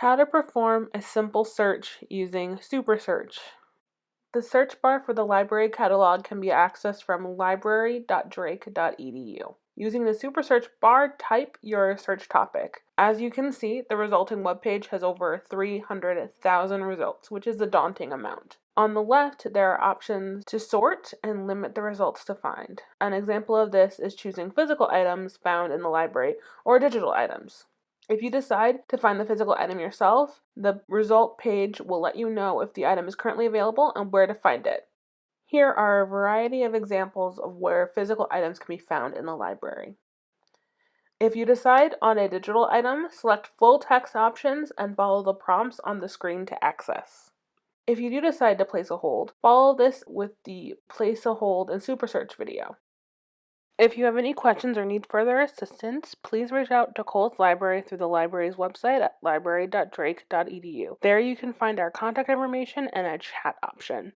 How to perform a simple search using SuperSearch. The search bar for the library catalog can be accessed from library.drake.edu. Using the SuperSearch bar, type your search topic. As you can see, the resulting web page has over 300,000 results, which is a daunting amount. On the left, there are options to sort and limit the results to find. An example of this is choosing physical items found in the library or digital items. If you decide to find the physical item yourself, the result page will let you know if the item is currently available and where to find it. Here are a variety of examples of where physical items can be found in the library. If you decide on a digital item, select full text options and follow the prompts on the screen to access. If you do decide to place a hold, follow this with the place a hold and super search video. If you have any questions or need further assistance, please reach out to Cowles Library through the library's website at library.drake.edu. There you can find our contact information and a chat option.